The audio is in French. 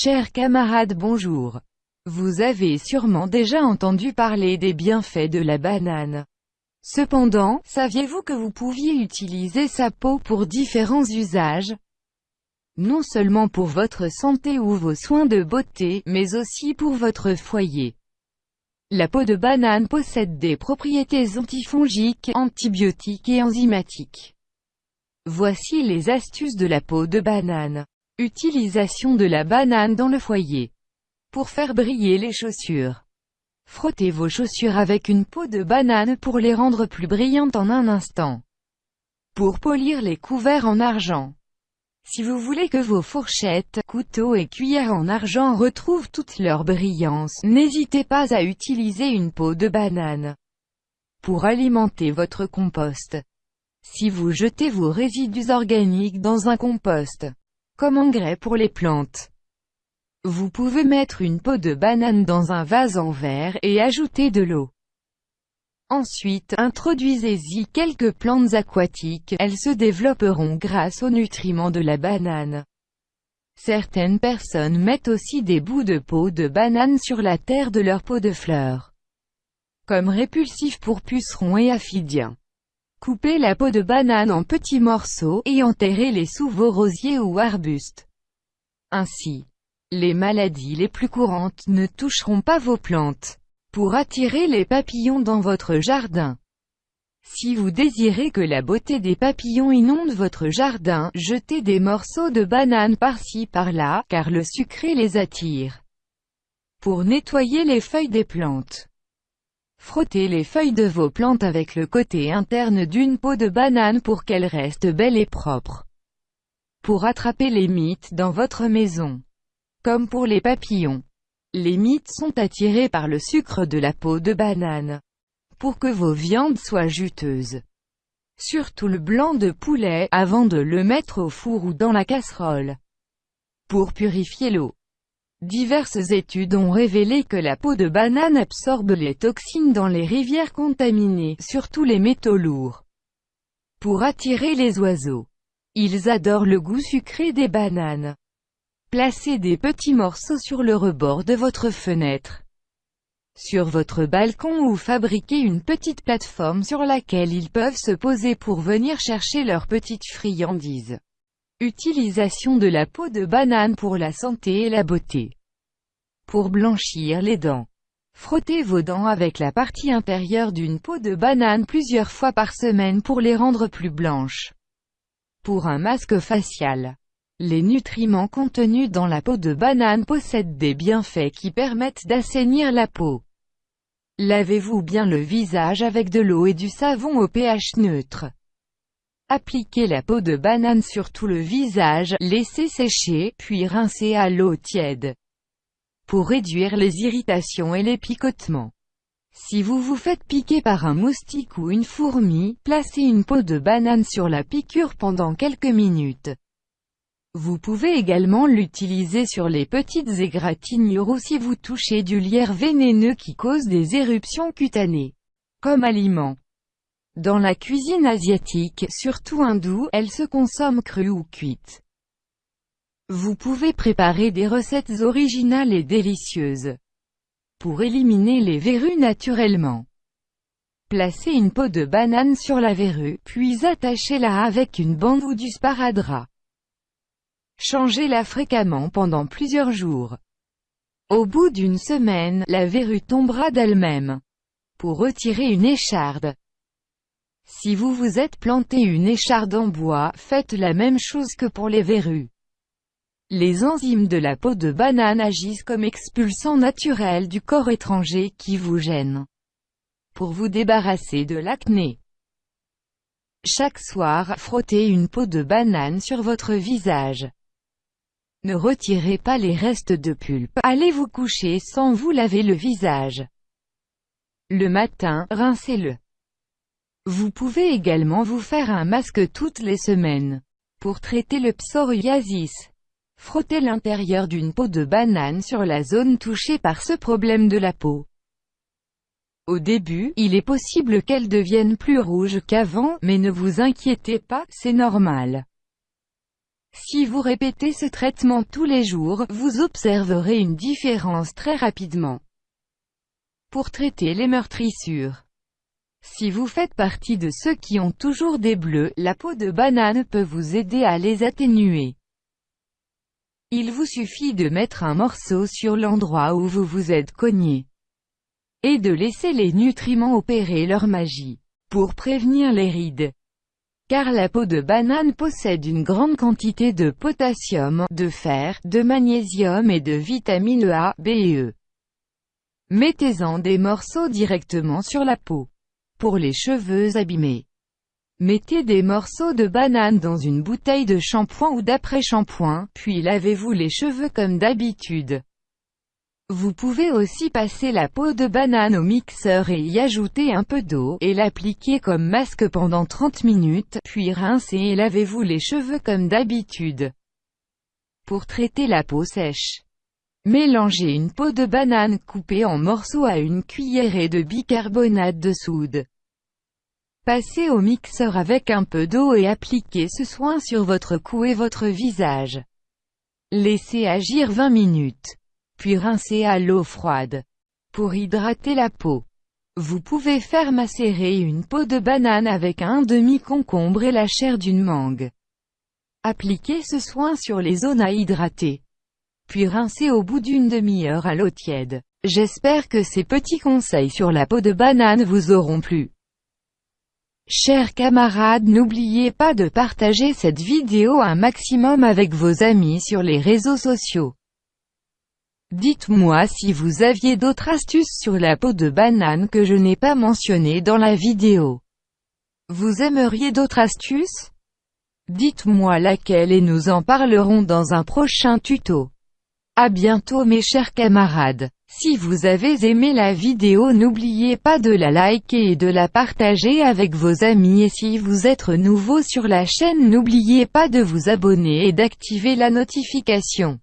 Chers camarades bonjour. Vous avez sûrement déjà entendu parler des bienfaits de la banane. Cependant, saviez-vous que vous pouviez utiliser sa peau pour différents usages? Non seulement pour votre santé ou vos soins de beauté, mais aussi pour votre foyer. La peau de banane possède des propriétés antifongiques, antibiotiques et enzymatiques. Voici les astuces de la peau de banane. Utilisation de la banane dans le foyer. Pour faire briller les chaussures. Frottez vos chaussures avec une peau de banane pour les rendre plus brillantes en un instant. Pour polir les couverts en argent. Si vous voulez que vos fourchettes, couteaux et cuillères en argent retrouvent toute leur brillance, n'hésitez pas à utiliser une peau de banane. Pour alimenter votre compost. Si vous jetez vos résidus organiques dans un compost, comme engrais pour les plantes, vous pouvez mettre une peau de banane dans un vase en verre et ajouter de l'eau. Ensuite, introduisez-y quelques plantes aquatiques, elles se développeront grâce aux nutriments de la banane. Certaines personnes mettent aussi des bouts de peau de banane sur la terre de leur peau de fleurs. Comme répulsif pour pucerons et aphidiens. Coupez la peau de banane en petits morceaux, et enterrez-les sous vos rosiers ou arbustes. Ainsi, les maladies les plus courantes ne toucheront pas vos plantes. Pour attirer les papillons dans votre jardin. Si vous désirez que la beauté des papillons inonde votre jardin, jetez des morceaux de banane par-ci par-là, car le sucré les attire. Pour nettoyer les feuilles des plantes. Frottez les feuilles de vos plantes avec le côté interne d'une peau de banane pour qu'elles restent belles et propres. Pour attraper les mythes dans votre maison. Comme pour les papillons. Les mythes sont attirés par le sucre de la peau de banane. Pour que vos viandes soient juteuses. Surtout le blanc de poulet, avant de le mettre au four ou dans la casserole. Pour purifier l'eau. Diverses études ont révélé que la peau de banane absorbe les toxines dans les rivières contaminées, surtout les métaux lourds. Pour attirer les oiseaux. Ils adorent le goût sucré des bananes. Placez des petits morceaux sur le rebord de votre fenêtre. Sur votre balcon ou fabriquez une petite plateforme sur laquelle ils peuvent se poser pour venir chercher leurs petites friandises. Utilisation de la peau de banane pour la santé et la beauté. Pour blanchir les dents. Frottez vos dents avec la partie inférieure d'une peau de banane plusieurs fois par semaine pour les rendre plus blanches. Pour un masque facial. Les nutriments contenus dans la peau de banane possèdent des bienfaits qui permettent d'assainir la peau. Lavez-vous bien le visage avec de l'eau et du savon au pH neutre. Appliquez la peau de banane sur tout le visage, laissez sécher, puis rincez à l'eau tiède. Pour réduire les irritations et les picotements. Si vous vous faites piquer par un moustique ou une fourmi, placez une peau de banane sur la piqûre pendant quelques minutes. Vous pouvez également l'utiliser sur les petites égratignures ou si vous touchez du lierre vénéneux qui cause des éruptions cutanées. Comme aliment. Dans la cuisine asiatique, surtout hindoue, elle se consomme crue ou cuite. Vous pouvez préparer des recettes originales et délicieuses. Pour éliminer les verrues naturellement. Placez une peau de banane sur la verrue, puis attachez-la avec une bande ou du sparadrap. Changez-la fréquemment pendant plusieurs jours. Au bout d'une semaine, la verrue tombera d'elle-même. Pour retirer une écharde. Si vous vous êtes planté une écharde en bois, faites la même chose que pour les verrues. Les enzymes de la peau de banane agissent comme expulsants naturels du corps étranger qui vous gêne. Pour vous débarrasser de l'acné. Chaque soir, frottez une peau de banane sur votre visage. Ne retirez pas les restes de pulpe. Allez vous coucher sans vous laver le visage. Le matin, rincez-le. Vous pouvez également vous faire un masque toutes les semaines. Pour traiter le psoriasis. Frottez l'intérieur d'une peau de banane sur la zone touchée par ce problème de la peau. Au début, il est possible qu'elle devienne plus rouge qu'avant, mais ne vous inquiétez pas, c'est normal. Si vous répétez ce traitement tous les jours, vous observerez une différence très rapidement. Pour traiter les meurtrissures. Si vous faites partie de ceux qui ont toujours des bleus, la peau de banane peut vous aider à les atténuer. Il vous suffit de mettre un morceau sur l'endroit où vous vous êtes cogné. Et de laisser les nutriments opérer leur magie. Pour prévenir les rides. Car la peau de banane possède une grande quantité de potassium, de fer, de magnésium et de vitamines A, B et E. Mettez-en des morceaux directement sur la peau. Pour les cheveux abîmés. Mettez des morceaux de banane dans une bouteille de shampoing ou d'après-shampoing, puis lavez-vous les cheveux comme d'habitude. Vous pouvez aussi passer la peau de banane au mixeur et y ajouter un peu d'eau, et l'appliquer comme masque pendant 30 minutes, puis rincez et lavez-vous les cheveux comme d'habitude. Pour traiter la peau sèche. Mélangez une peau de banane coupée en morceaux à une cuillerée de bicarbonate de soude. Passez au mixeur avec un peu d'eau et appliquez ce soin sur votre cou et votre visage. Laissez agir 20 minutes puis rincez à l'eau froide. Pour hydrater la peau. Vous pouvez faire macérer une peau de banane avec un demi-concombre et la chair d'une mangue. Appliquez ce soin sur les zones à hydrater. Puis rincez au bout d'une demi-heure à l'eau tiède. J'espère que ces petits conseils sur la peau de banane vous auront plu. Chers camarades n'oubliez pas de partager cette vidéo un maximum avec vos amis sur les réseaux sociaux. Dites-moi si vous aviez d'autres astuces sur la peau de banane que je n'ai pas mentionnées dans la vidéo. Vous aimeriez d'autres astuces? Dites-moi laquelle et nous en parlerons dans un prochain tuto. A bientôt mes chers camarades. Si vous avez aimé la vidéo n'oubliez pas de la liker et de la partager avec vos amis et si vous êtes nouveau sur la chaîne n'oubliez pas de vous abonner et d'activer la notification.